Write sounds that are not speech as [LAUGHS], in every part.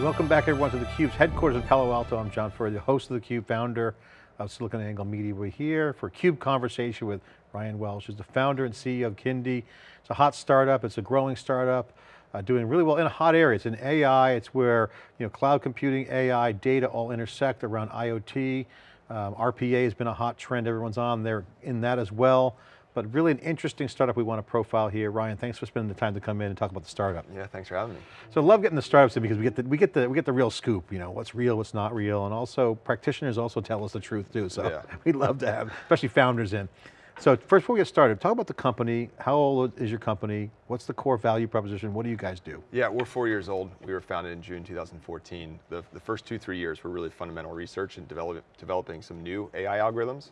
Hey, welcome back everyone to theCUBE's headquarters in Palo Alto. I'm John Furrier, the host of theCUBE, founder of SiliconANGLE Media. We're here for CUBE conversation with Ryan Welsh, who's the founder and CEO of Kyndi. It's a hot startup, it's a growing startup, uh, doing really well in a hot area. It's in AI, it's where you know, cloud computing, AI, data all intersect around IoT. Um, RPA has been a hot trend, everyone's on there in that as well but really an interesting startup we want to profile here. Ryan, thanks for spending the time to come in and talk about the startup. Yeah, thanks for having me. So I love getting the startups in because we get the, we get the, we get the real scoop, you know, what's real, what's not real, and also practitioners also tell us the truth too, so yeah. [LAUGHS] we love to have, especially founders in. So first, before we get started, talk about the company. How old is your company? What's the core value proposition? What do you guys do? Yeah, we're four years old. We were founded in June 2014. The, the first two, three years were really fundamental research and develop, developing some new AI algorithms.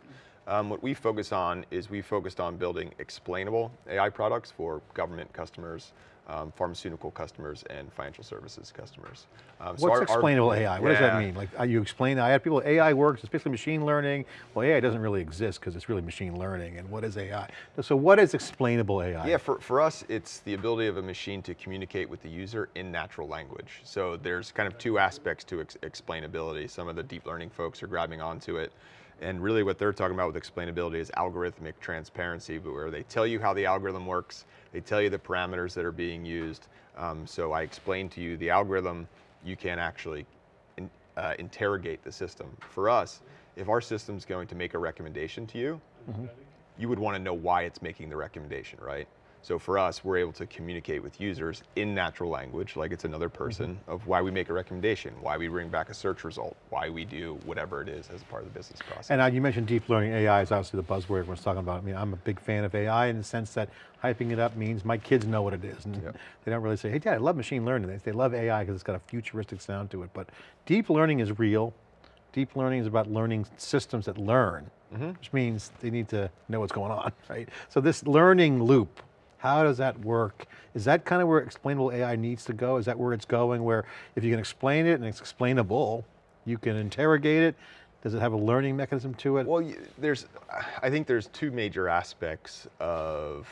Um, what we focus on is we focused on building explainable AI products for government customers, um, pharmaceutical customers, and financial services customers. Um, What's so our, explainable our, AI? What yeah. does that mean? Like you explain, I had people, AI works, it's basically machine learning. Well, AI doesn't really exist because it's really machine learning, and what is AI? So what is explainable AI? Yeah, for, for us, it's the ability of a machine to communicate with the user in natural language. So there's kind of two aspects to ex explainability. Some of the deep learning folks are grabbing onto it. And really what they're talking about with explainability is algorithmic transparency, where they tell you how the algorithm works, they tell you the parameters that are being used. Um, so I explain to you the algorithm, you can actually in, uh, interrogate the system. For us, if our system's going to make a recommendation to you, mm -hmm. you would want to know why it's making the recommendation, right? So for us, we're able to communicate with users in natural language, like it's another person, mm -hmm. of why we make a recommendation, why we bring back a search result, why we do whatever it is as part of the business process. And uh, you mentioned deep learning, AI is obviously the buzzword everyone's talking about. I mean, I'm a big fan of AI in the sense that hyping it up means my kids know what it is. And yep. they don't really say, hey dad, I love machine learning. They, they love AI because it's got a futuristic sound to it. But deep learning is real. Deep learning is about learning systems that learn, mm -hmm. which means they need to know what's going on, [LAUGHS] right? So this learning loop, how does that work? Is that kind of where explainable AI needs to go? Is that where it's going, where if you can explain it and it's explainable, you can interrogate it, does it have a learning mechanism to it? Well, there's, I think there's two major aspects of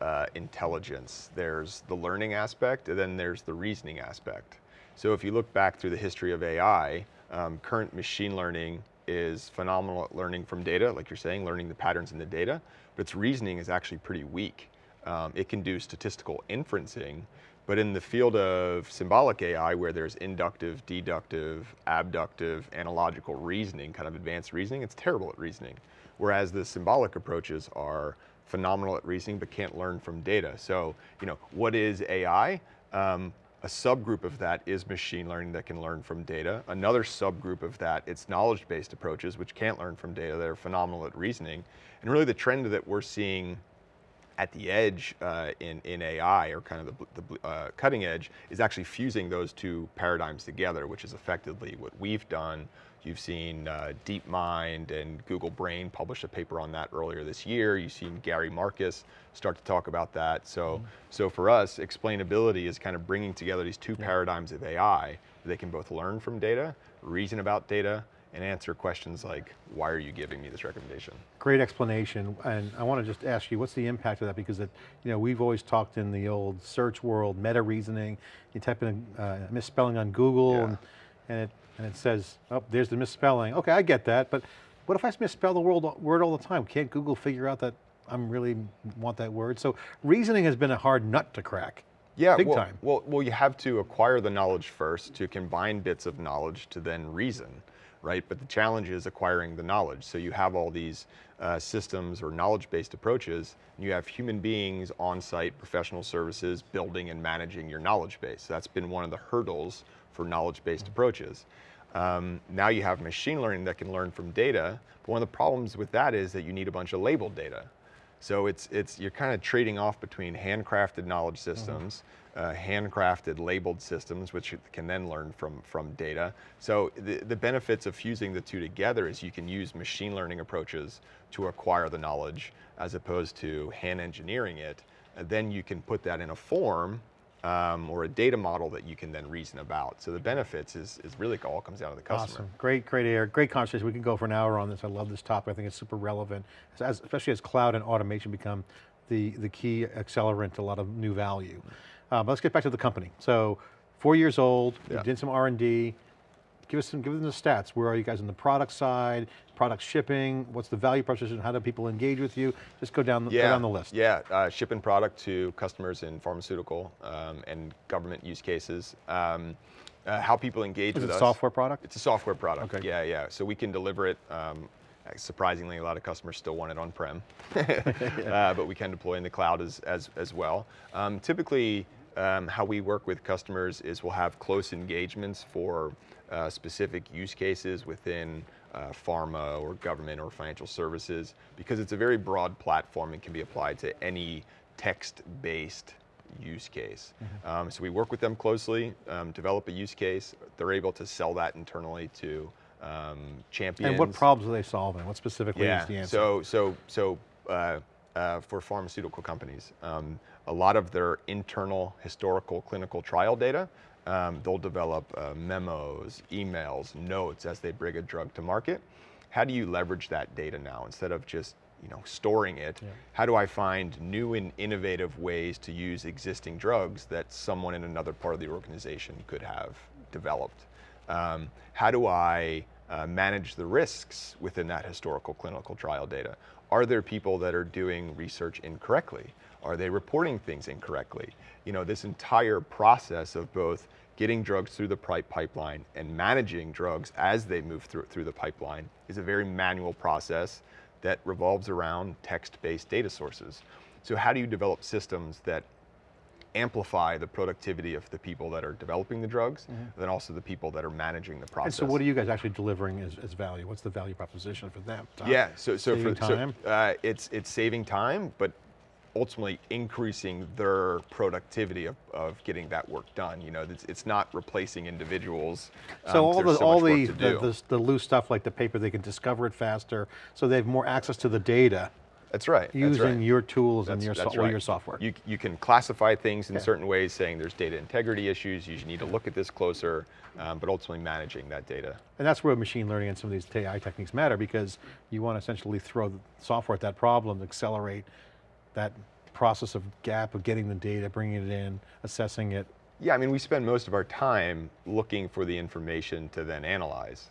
uh, intelligence. There's the learning aspect, and then there's the reasoning aspect. So if you look back through the history of AI, um, current machine learning is phenomenal at learning from data, like you're saying, learning the patterns in the data, but its reasoning is actually pretty weak. Um, it can do statistical inferencing, but in the field of symbolic AI, where there's inductive, deductive, abductive, analogical reasoning, kind of advanced reasoning, it's terrible at reasoning. Whereas the symbolic approaches are phenomenal at reasoning, but can't learn from data. So, you know, what is AI? Um, a subgroup of that is machine learning that can learn from data. Another subgroup of that, it's knowledge-based approaches, which can't learn from data, that are phenomenal at reasoning. And really the trend that we're seeing at the edge uh, in, in AI, or kind of the, the uh, cutting edge, is actually fusing those two paradigms together, which is effectively what we've done. You've seen uh, DeepMind and Google Brain publish a paper on that earlier this year. You've seen Gary Marcus start to talk about that. So, mm. so for us, explainability is kind of bringing together these two yeah. paradigms of AI. They can both learn from data, reason about data, and answer questions like, why are you giving me this recommendation? Great explanation, and I want to just ask you, what's the impact of that? Because it, you know, we've always talked in the old search world, meta reasoning, you type in a uh, misspelling on Google, yeah. and, and, it, and it says, oh, there's the misspelling. Okay, I get that, but what if I misspell the word, word all the time? Can't Google figure out that I'm really want that word? So reasoning has been a hard nut to crack. Yeah, Big well, time. Well, well, you have to acquire the knowledge first to combine bits of knowledge to then reason right? But the challenge is acquiring the knowledge. So you have all these uh, systems or knowledge-based approaches, and you have human beings on-site professional services building and managing your knowledge base. That's been one of the hurdles for knowledge-based approaches. Um, now you have machine learning that can learn from data, but one of the problems with that is that you need a bunch of labeled data. So it's, it's, you're kind of trading off between handcrafted knowledge mm-hmm. systems, mm -hmm uh, handcrafted labeled systems, which can then learn from, from data. So the, the benefits of fusing the two together is you can use machine learning approaches to acquire the knowledge as opposed to hand engineering it. And then you can put that in a form um, or a data model that you can then reason about. So the benefits is, is really all comes down to the customer. Awesome, great, great air, great conversation. We can go for an hour on this. I love this topic. I think it's super relevant, as, especially as cloud and automation become the, the key accelerant to a lot of new value. Uh, but let's get back to the company. So four years old, you did some R&D. Give us some, give them the stats. Where are you guys on the product side, product shipping? What's the value proposition? How do people engage with you? Just go down the, go down the list. Yeah, uh, shipping product to customers in pharmaceutical um, and government use cases. Um, uh, how people engage Is with it us. software product? It's a software product. Okay. Yeah, yeah. So we can deliver it. Um, surprisingly, a lot of customers still want it on-prem, [LAUGHS] [LAUGHS] uh, but we can deploy in the cloud as as, as well. Um, typically, um, how we work with customers is we'll have close engagements for uh, specific use cases within uh, pharma or government or financial services because it's a very broad platform and can be applied to any text-based use case. Um, so we work with them closely, um, develop a use case. They're able to sell that internally to um, champions. And what problems are they solving? What specifically Yeah. is the answer? So so so uh, uh, for pharmaceutical companies, um, a lot of their internal historical clinical trial data, um, they'll develop uh, memos, emails, notes as they bring a drug to market. How do you leverage that data now instead of just you know storing it? How do I find new and innovative ways to use existing drugs that someone in another part of the organization could have developed? Um, how do I uh, manage the risks within that historical clinical trial data? Are there people that are doing research incorrectly? Are they reporting things incorrectly? You know, this entire process of both getting drugs through the pipeline and managing drugs as they move through, through the pipeline is a very manual process that revolves around text-based data sources. So how do you develop systems that amplify the productivity of the people that are developing the drugs, then also the people that are managing the Mm-hmm. And so what are you guys actually delivering as, as value? What's the value proposition for them? Time? Yeah, so so Saving for so, time? uh, it's it's saving time, but ultimately increasing their productivity of, of getting that work done. You know, it's, it's not replacing individuals. So um, all the so all the, the, the the loose stuff like the paper, they can discover it faster, so they have more access to the data that's right. that's using right. your tools and your so, that's right. your software. You, you can classify things in Okay. certain ways, saying there's data integrity issues, you need to look at this closer, um, but ultimately managing that data. And that's where machine learning and some of these AI techniques matter because you want to essentially throw the software at that problem accelerate that process of gap of getting the data, bringing it in, assessing it. Yeah, I mean, we spend most of our time looking for the information to then analyze.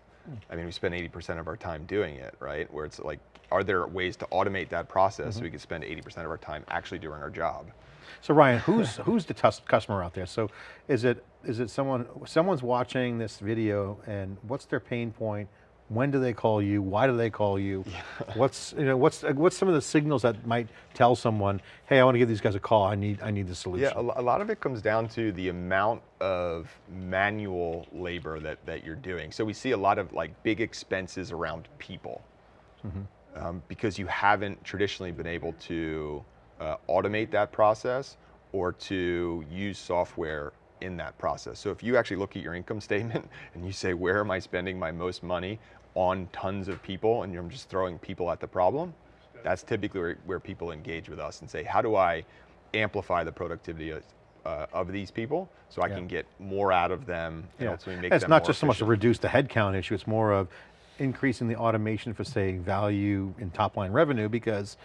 I mean, we spend 80% of our time doing it, right? Where it's like, are there ways to automate that process so mm-hmm. we can spend 80% of our time actually doing our job? So Ryan, who's [LAUGHS] who's the customer out there? So is it is it someone someone's watching this video and what's their pain point? When do they call you? Why do they call you? [LAUGHS] What's you know what's what's some of the signals that might tell someone, hey, I want to give these guys a call. I need I need the solution. Yeah, a, a lot of it comes down to the amount of manual labor that, that you're doing. So we see a lot of like big expenses around people mm-hmm. Um, because you haven't traditionally been able to uh, automate that process or to use software in that process. So if you actually look at your income [LAUGHS] statement and you say, where am I spending my most money on tons of people and you're just throwing people at the problem, that's typically where, where people engage with us and say, how do I amplify the productivity of, uh, of these people so I Yeah. can get more out of them and Yeah. ultimately make it's not just so much to reduce the headcount issue, it's more of increasing the automation for say value in top line revenue because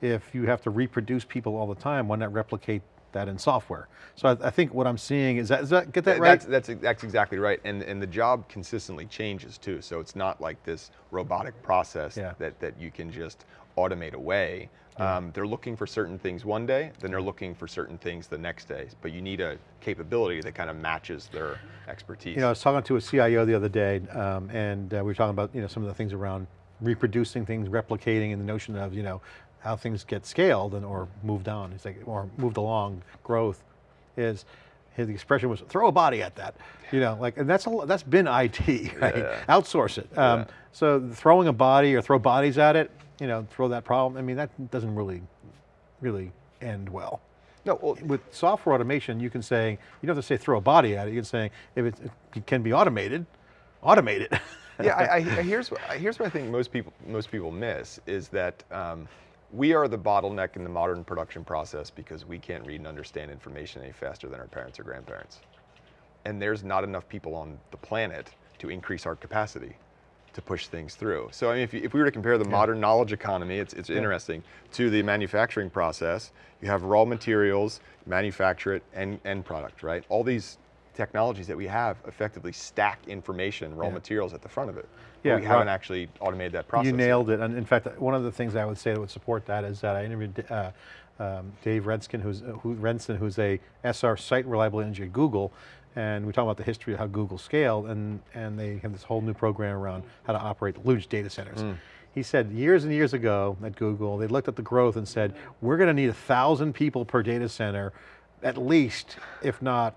if you have to reproduce people all the time, why not replicate that in software? So I, I think what I'm seeing is that, is that get that Th- right? That's, that's, that's exactly right. And, and the job consistently changes too. So it's not like this robotic process Yeah. that, that you can just automate away. Um, they're looking for certain things one day, then they're looking for certain things the next day. But you need a capability that kind of matches their expertise. You know, I was talking to a CIO the other day, um, and uh, we were talking about you know some of the things around reproducing things, replicating, and the notion of you know how things get scaled and or moved on. It's like or moved along growth is. His expression was throw a body at that, you know, like, and that's a, that's been IT, [LAUGHS] right? Yeah. Outsource it. Um, Yeah. So throwing a body or throw bodies at it, you know, throw that problem. I mean, that doesn't really, really end well no, well, with software automation, you can say, you don't have to say throw a body at it, you can say, if it, it can be automated, automate it. yeah, I, I, [LAUGHS] here's what here's what I think most people most people miss is that um, we are the bottleneck in the modern production process because we can't read and understand information any faster than our parents or grandparents, and there's not enough people on the planet to increase our capacity to push things through. So I mean, if, you, if we were to compare the modern knowledge economy, it's, it's interesting, to the manufacturing process, you have raw materials, manufacture it, and end product, right? All these technologies that we have effectively stack information, raw Yeah. materials at the front of it. Yeah, we haven't actually automated that process. You nailed it. And in fact, one of the things I would say that would support that is that I interviewed uh, um, Dave Renskin, who's, who, Rensin, who's a SR site reliability engineer at Google. And we talk about the history of how Google scaled and, and they have this whole new program around how to operate huge data centers. Mm. He said years and years ago at Google, they looked at the growth and said, we're going to need a thousand people per data center, at least, if not,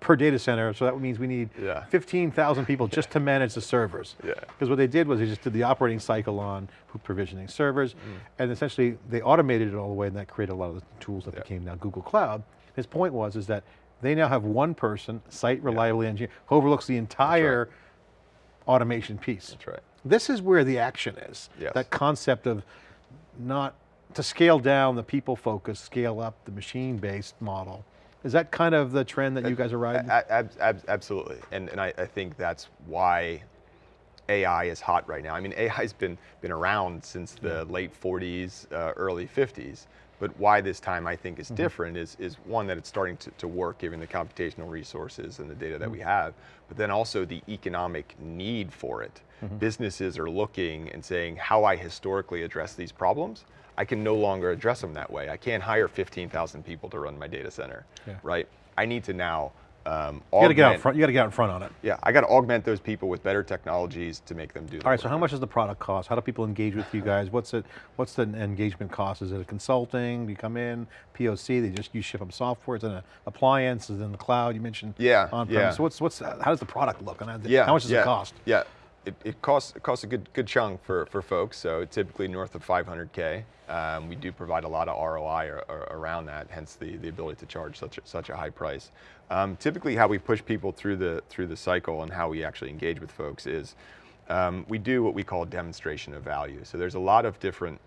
per data center. So that means we need Yeah. 15,000 people just to manage the servers. Yeah. Because what they did was they just did the operating cycle on provisioning servers, Mm. and essentially they automated it all the way and that created a lot of the tools that Yeah. became now Google Cloud. His point was is that they now have one person, site reliability engineer, who overlooks the entire automation piece. That's right. This is where the action is. Yes. That concept of not, to scale down the people focus, scale up the machine-based model. Is that kind of the trend that you guys are riding? Ab- ab- absolutely, and and I, I think that's why AI is hot right now. I mean, AI's been been around since the late 40s, uh, early 50s. But why this time I think is mm-hmm. different is is one that it's starting to, to work given the computational resources and the data that we mm-hmm. have, but then also the economic need for it. Mm-hmm. Businesses are looking and saying how I historically address these problems. I can no longer address them that way. I can't hire 15,000 people to run my data center, Yeah. right? I need to now um, you got to get out front. You got to get out in front on it. Yeah, I got to augment those people with better technologies to make them do. All right, so how much does the product cost? How do people engage with you guys? What's it? What's the engagement cost? Is it a consulting? Do you come in, POC, they just, you ship them software, it's an appliance, is it in the cloud, you mentioned Yeah, on-premise. yeah. So what's, what's, how does the product look? And how- Yeah. How much does yeah, it cost? Yeah, it, it costs it costs a good good chunk for for folks. So typically north of 500k. Um, we do provide a lot of ROI ar- ar- around that, hence the the ability to charge such a, such a high price. Um, typically, how we push people through the through the cycle and how we actually engage with folks is um, we do what we call demonstration of value. So there's a lot of different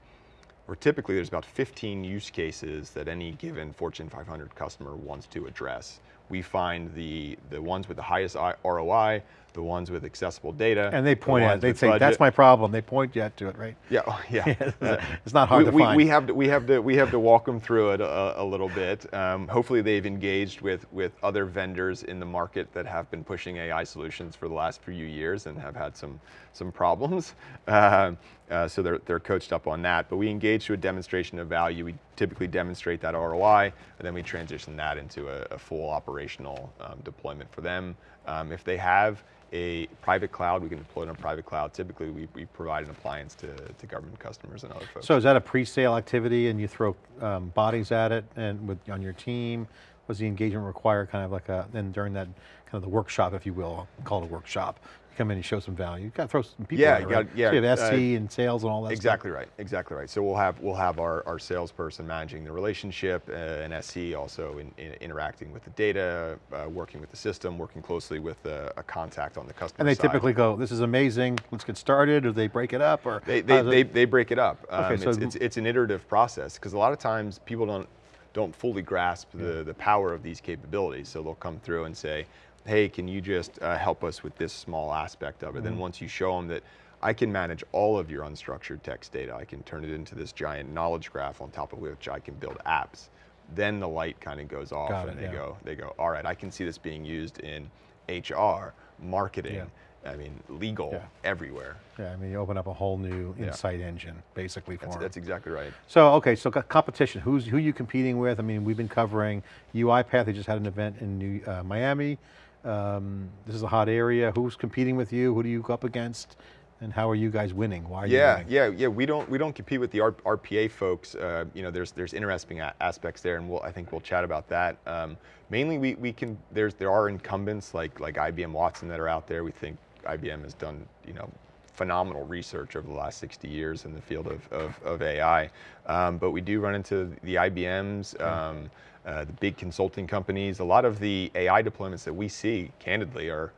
or typically there's about 15 use cases that any given Fortune 500 customer wants to address. We find the, the ones with the highest ROI, the ones with accessible data. And they the point at it, they say, that's my problem. They point you to it, right? Yeah, oh, yeah. [LAUGHS] Uh, It's not hard we, to we, find. we have to we have to we have to walk them through it a, a little bit. Um, hopefully, they've engaged with with other vendors in the market that have been pushing AI solutions for the last few years and have had some some problems. Uh, uh, so they're they're coached up on that. But we engage to a demonstration of value. We typically demonstrate that ROI, and then we transition that into a, a full operational um, deployment for them. Um, if they have a private cloud, we can deploy it on a private cloud. Typically, we, we provide an appliance to, to government customers and other folks. So is that a pre-sale activity and you throw um, bodies at it and with, on your team? Was the engagement require kind of like a, then during that, kind of the workshop, if you will, I'll call it a workshop, come in and show some value. You've got to throw some people Yeah, you right? yeah, So you have uh, SC and sales and all that stuff. Exactly right. Exactly right. So we'll have we'll have our, our salesperson managing the relationship, uh, and SC also in, in interacting with the data, uh, working with the system, working closely with a, a contact on the customer And they side. typically go, this is amazing, let's get started, or they break it up, or? They, they, they, they break it up. Um, so- it's, it's, it's an iterative process because a lot of times people don't don't fully grasp the, the power of these capabilities. So they'll come through and say, hey, can you just uh, help us with this small aspect of it? Mm-hmm. Then once you show them that I can manage all of your unstructured text data, I can turn it into this giant knowledge graph on top of which I can build apps. Then the light kind of goes off Got and it, they yeah. go, they go, all right, I can see this being used in HR, marketing, Yeah. I mean, legal, Yeah. everywhere. Yeah, I mean, you open up a whole new insight engine, basically for That's, them. that's exactly right. So, okay, so competition, who's, who you competing with? I mean, we've been covering UiPath, they just had an event in New, uh, Miami. Um, this is a hot area. Who's competing with you? Who do you go up against? And how are you guys winning? Why are you Yeah, winning? yeah, yeah. We don't we don't compete with the R- RPA folks. Uh, you know, there's there's interesting a- aspects there, and we'll I think we'll chat about that. Um, mainly, we, we can there's there are incumbents like like IBM Watson that are out there. We think IBM has done you know phenomenal research over the last 60 years in the field of of, of AI. Um, but we do run into the IBMs. Um, uh, the big consulting companies, a lot of the AI deployments that we see, candidly, are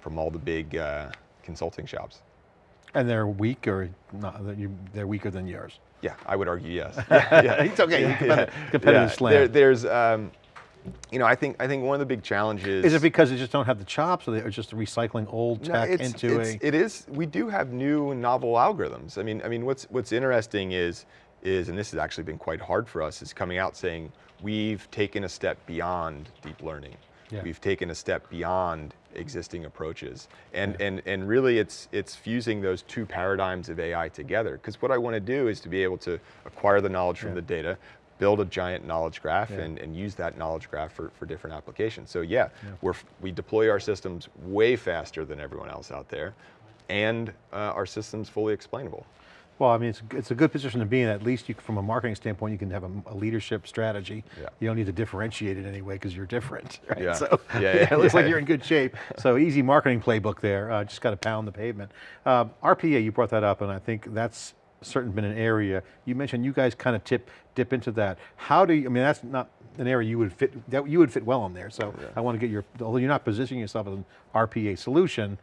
from all the big uh, consulting shops. And they're weak or not, that you, they're weaker than yours? Yeah, I would argue yes. [LAUGHS] Yeah, yeah. It's okay, Yeah, competitive- yeah. competitive Yeah, slam. There, there's, um, you know, I think I think one of the big challenges Is it because they just don't have the chops or they're just recycling old No, tech it's- into it's- a? It is. We do have new novel algorithms. I mean, I mean, what's what's interesting is is, and this has actually been quite hard for us, is coming out saying we've taken a step beyond deep learning. Yeah. We've taken a step beyond existing approaches. And, and, and really it's, it's fusing those two paradigms of AI together. Because what I want to do is to be able to acquire the knowledge from Yeah. the data, build a giant knowledge graph Yeah. and, and use that knowledge graph for, for different applications. So yeah, We're, we deploy our systems way faster than everyone else out there. And uh, our system's fully explainable. Well, I mean, it's, it's a good position to be in. At least you, from a marketing standpoint, you can have a, a leadership strategy. Yeah. You don't need to differentiate it anyway because you're different, [LAUGHS] right? Yeah. So Yeah, yeah, yeah, [LAUGHS] it looks like you're in good shape. So easy marketing playbook there. Uh, just got to pound the pavement. Um, RPA, you brought that up, and I think that's certainly been an area. You mentioned you guys kind of tip dip into that. How do you? I mean, that's not an area you would fit that you would fit well in there. So I want to get your. Although you're not positioning yourself as an RPA solution,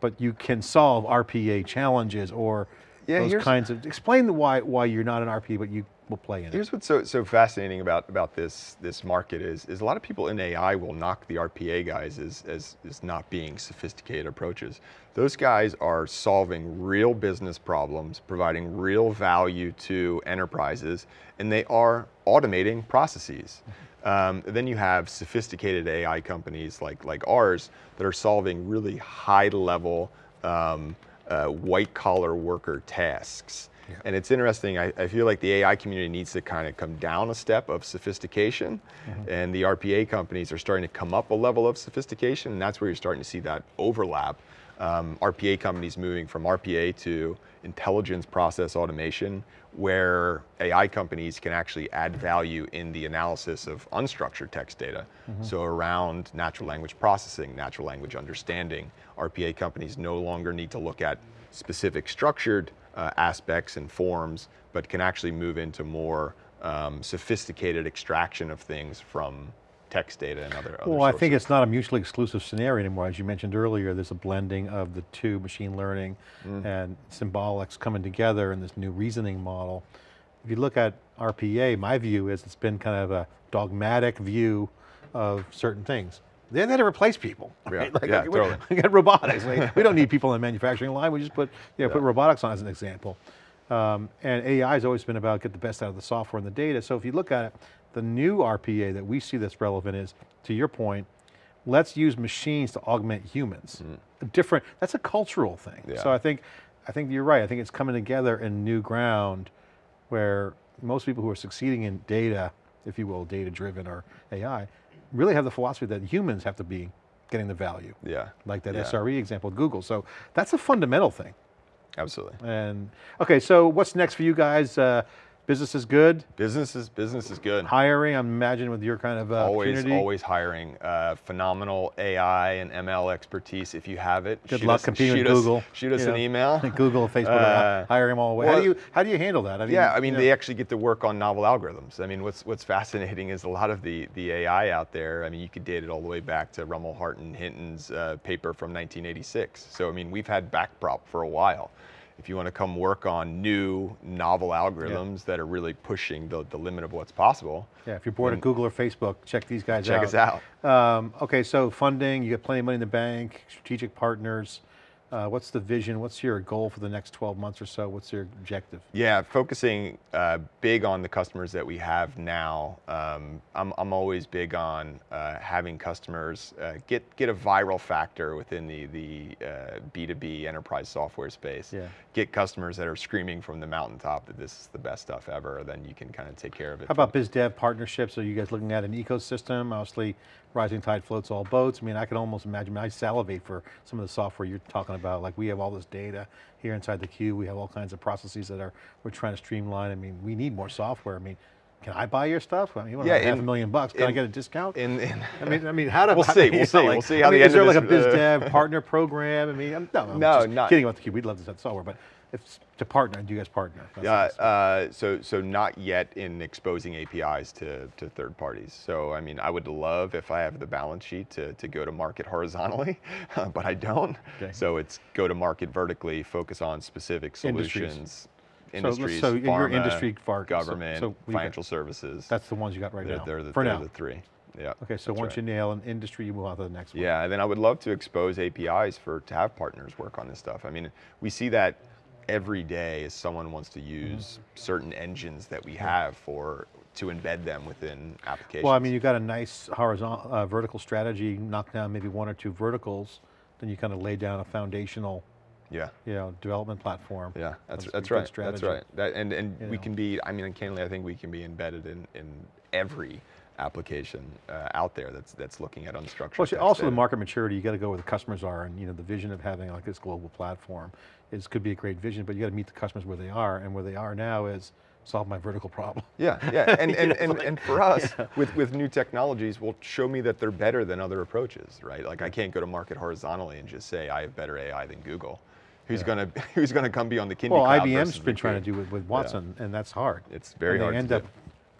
but you can solve RPA challenges or Yeah, those kinds of, explain the why, why you're not an RP, but you will play in it. Here's what's so, so fascinating about, about this, this market is, is a lot of people in AI will knock the RPA guys as, as, as not being sophisticated approaches. Those guys are solving real business problems, providing real value to enterprises, and they are automating processes. [LAUGHS] Um, then you have sophisticated AI companies like, like ours that are solving really high level um, uh, white collar worker tasks. And it's interesting, I, I feel like the AI community needs to kind of come down a step of sophistication, and the RPA companies are starting to come up a level of sophistication, and that's where you're starting to see that overlap. Um, RPA companies moving from RPA to intelligence process automation, where AI companies can actually add value in the analysis of unstructured text data. So around natural language processing, natural language understanding, RPA companies no longer need to look at specific structured uh, aspects and forms, but can actually move into more um, sophisticated extraction of things from text data and other, other Well, I think it's not a mutually exclusive scenario anymore. As you mentioned earlier, there's a blending of the two, machine learning Mm. and symbolics coming together in this new reasoning model. If you look at RPA, my view is it's been kind of a dogmatic view of certain things. They're there to replace people. Yeah, right? Like, yeah, we, totally. [LAUGHS] we got robotics. Like, we don't need people in the manufacturing line. We just put, you know, put robotics on as an example. Um, and AI has always been about get the best out of the software and the data. So if you look at it, the new RPA that we see that's relevant is, to your point, let's use machines to augment humans. A different, that's a cultural thing. Yeah. So I think, I think you're right. I think it's coming together in new ground where most people who are succeeding in data, if you will, data driven or AI, really have the philosophy that humans have to be getting the value. Yeah. Like that yeah, SRE example of Google. So that's a fundamental thing. Absolutely. And, okay, so what's next for you guys? Uh, business is good, Business is, business is good. hiring, I'm imagining with your kind of uh, always, always hiring uh, phenomenal AI and ML expertise if you have it. Good shoot luck us- competing with us- Google. Shoot us you an know. email. [LAUGHS] Google, Facebook, Uh, hire them all away. how well- do you how do you handle that? I mean, Yeah, I mean, you know, they actually get to work on novel algorithms. I mean, what's what's fascinating is a lot of the the AI out there. I mean, you could date it all the way back to Rumelhart, and Hinton's uh, paper from 1986. So I mean, we've had backprop for a while. If you want to come work on new novel algorithms that are really pushing the, the limit of what's possible, yeah, if you're bored of Google or Facebook, check these guys check out. Check us out. Um, okay, so funding, you got plenty of money in the bank, strategic partners. Uh, what's the vision? What's your goal for the next 12 months or so? What's your objective? Yeah, focusing uh, big on the customers that we have now. Um, I'm, I'm always big on uh, having customers uh, get get a viral factor within the the uh, B2B enterprise software space. Yeah. Get customers that are screaming from the mountaintop that this is the best stuff ever. Then you can kind of take care of it. How about biz dev partnerships? Are you guys looking at an ecosystem? Obviously, rising tide floats all boats. I mean, I can almost imagine, I salivate for some of the software you're talking about. Like we have all this data here inside the CUBE. We have all kinds of processes that are, we're trying to streamline. I mean, we need more software. I mean, can I buy your stuff? I mean, you want Yeah, half a million bucks. Can I get a discount? in, in I mean, I mean, how do [LAUGHS] We'll see, we'll see, we'll see how I the mean, end is there like a this, biz uh, [LAUGHS] dev partner program? I mean, I'm, no, I'm No, just not- kidding about the CUBE. We'd love to set software, but if to partner, do you guys partner? Yeah, uh, so so not yet in exposing APIs to, to third parties. So I mean, I would love if I have the balance sheet to, to go to market [LAUGHS] horizontally, [LAUGHS] but I don't. Okay. So it's go to market vertically, focus on specific solutions, let's- industries, so your pharma, industry focus, government, so got- financial services. That's the ones you got right they're, now. they're the, for they're now. the three. Yeah. Okay, so once right. you nail an industry, you move on to the next one. Yeah, and then I would love to expose APIs for to have partners work on this stuff. I mean, we see that every day as someone wants to use certain engines that we have for to embed them within applications. Well, I mean, you've got a nice horizontal, uh, vertical strategy, knock down maybe one or two verticals, then you kind of lay down a foundational, yeah. you know, development platform. Yeah, that's That's right. That's right. That, and and You we know. can be. I mean, candidly, I think we can be embedded in in every application uh, out there that's that's looking at unstructured. Well, also the market maturity, you got to go where the customers are and you know, the vision of having like this global platform is, could be a great vision, but you got to meet the customers where they are and where they are now is solve my vertical problem. Yeah, yeah, and [LAUGHS] and, and, like- and for us, with with new technologies, will show me that they're better than other approaches, right? Like I can't go to market horizontally and just say I have better AI than Google. Who's Yeah. gonna [LAUGHS] Who's gonna come be on the Kyndi Well, IBM's been trying to do it with Watson and that's hard. It's very and hard They to end do.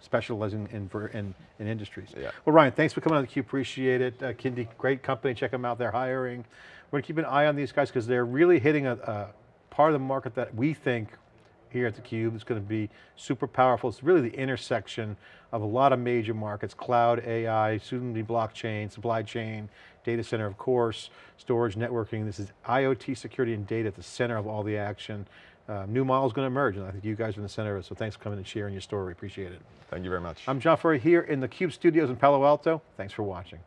Specializing in, in, in industries. Yeah. Well, Ryan, thanks for coming on theCUBE, appreciate it. Uh, Kyndi, great company, check them out, they're hiring. We're going to keep an eye on these guys because they're really hitting a, a part of the market that we think here at theCUBE is going to be super powerful. It's really the intersection of a lot of major markets, cloud, AI, soon to be blockchain, supply chain, data center of course, storage, networking. This is IoT security and data at the center of all the action. Uh, new models going to emerge and I think you guys are in the center of it, so thanks for coming and sharing your story, appreciate it. Thank you very much. I'm John Furrier here in the CUBE studios in Palo Alto. Thanks for watching.